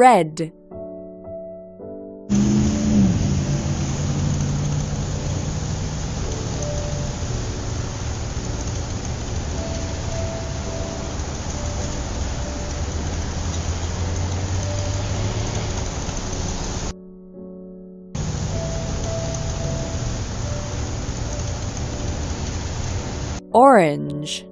red. Orange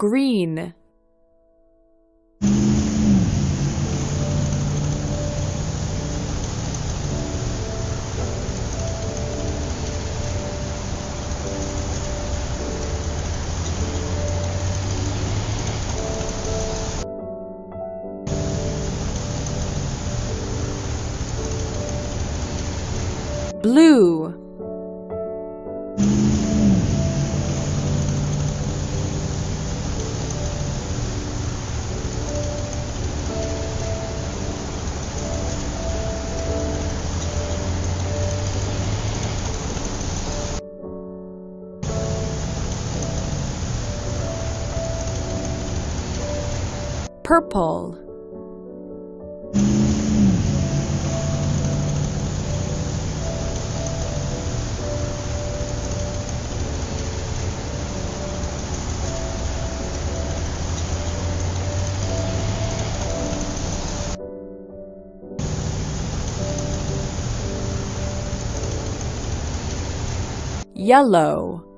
green. Blue purple. Yellow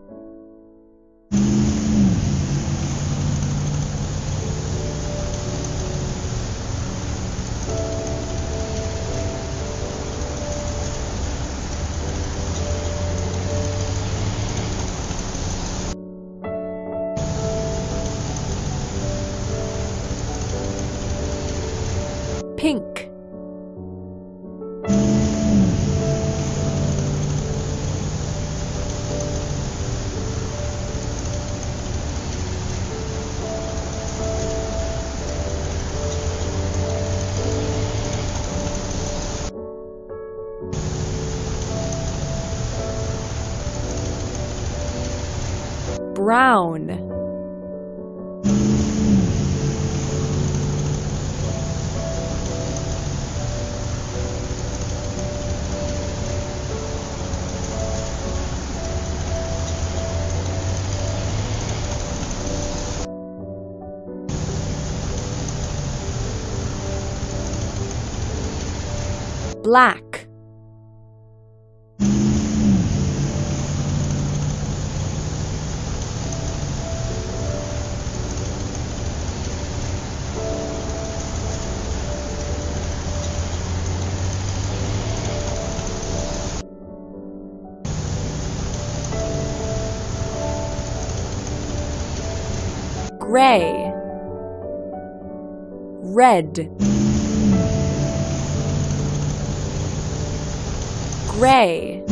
brown black gray. Red. Gray.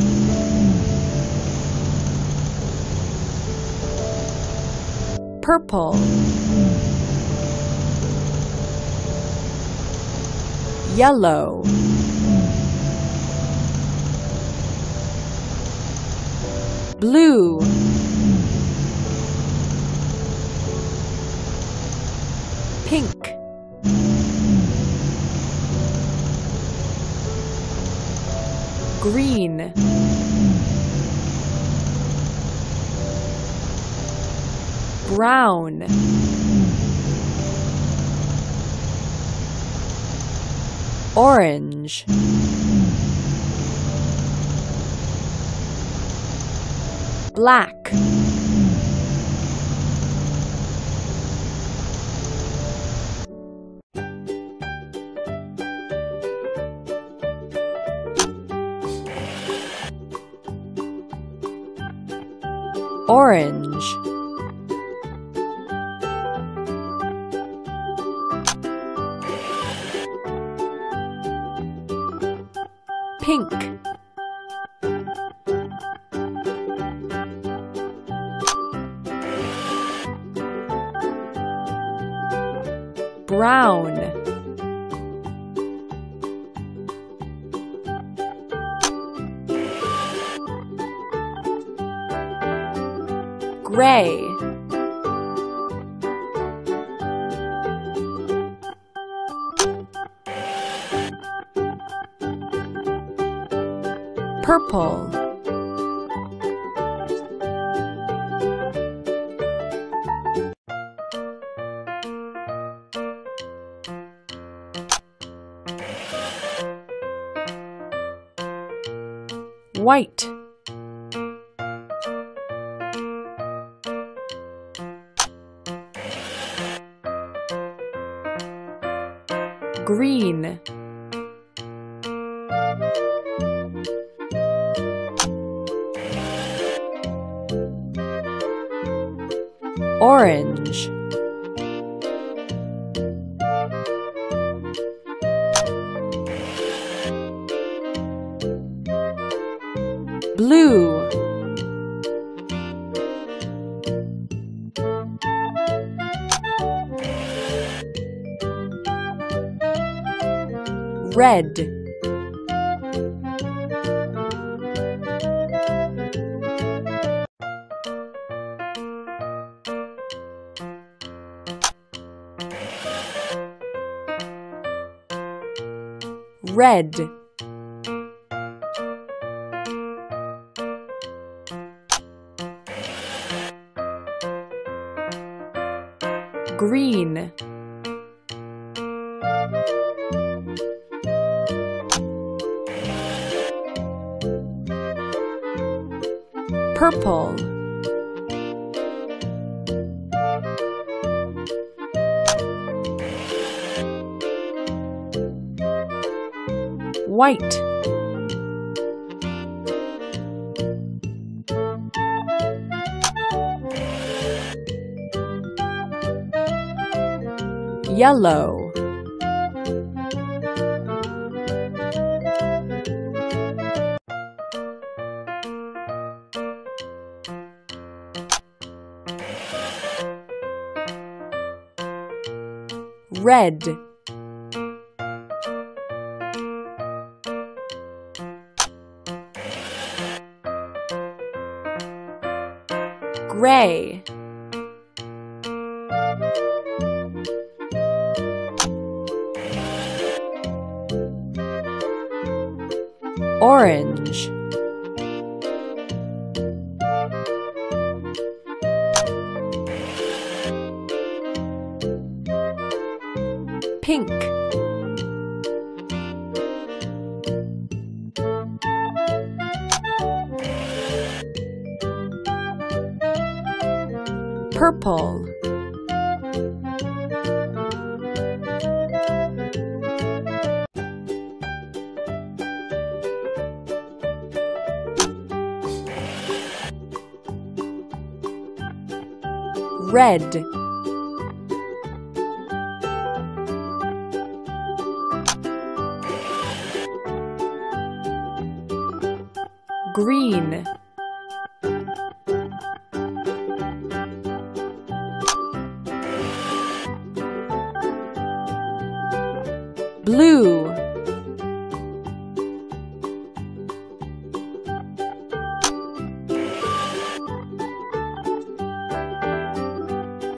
Purple. Yellow. Blue green. Brown. Orange. Black orange. Pink. Brown. Gray. Purple. White blue. Red. Red purple. White. Yellow red. Gray. Orange pink. Purple. Red blue.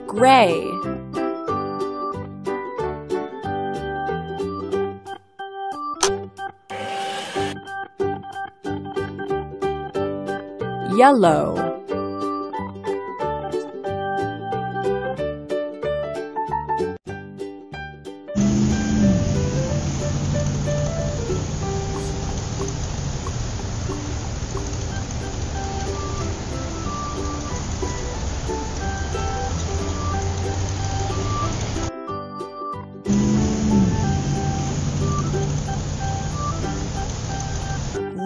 Gray. Yellow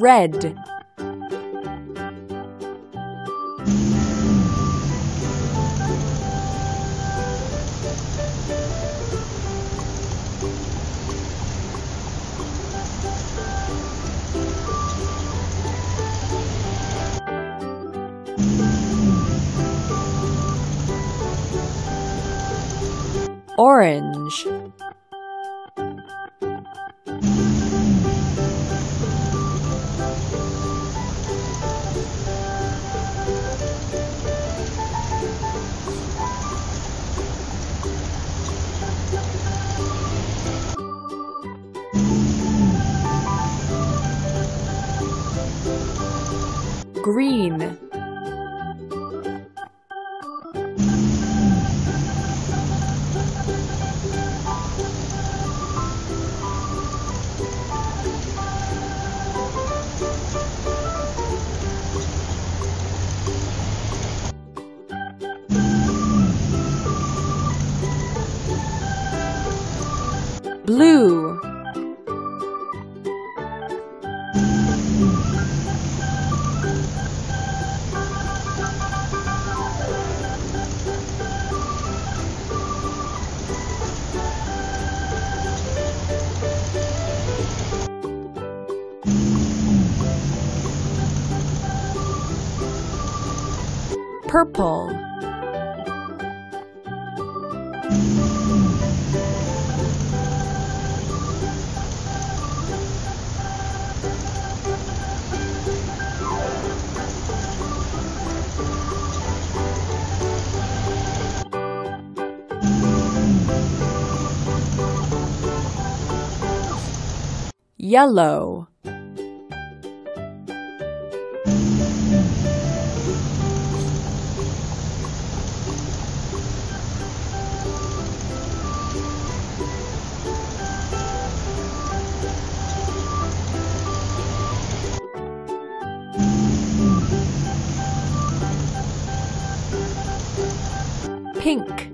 red. Orange blue, purple, yellow, pink,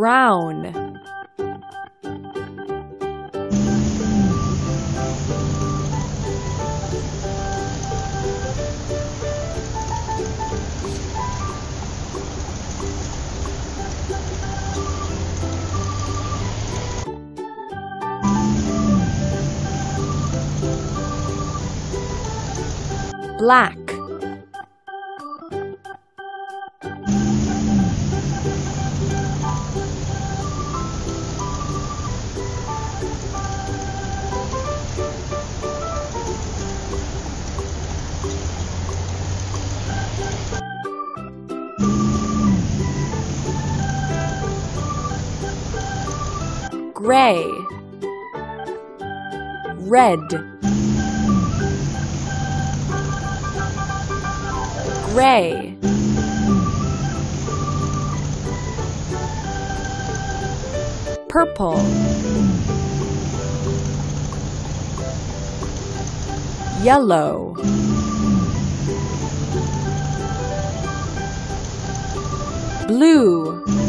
brown, black, gray, red, gray, purple, yellow, blue,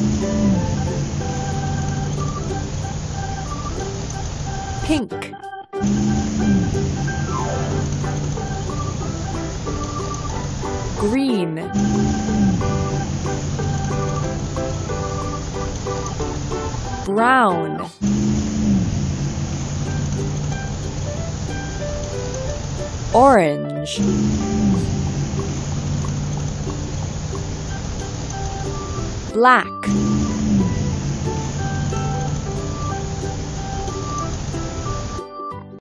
pink, green, brown, orange, black,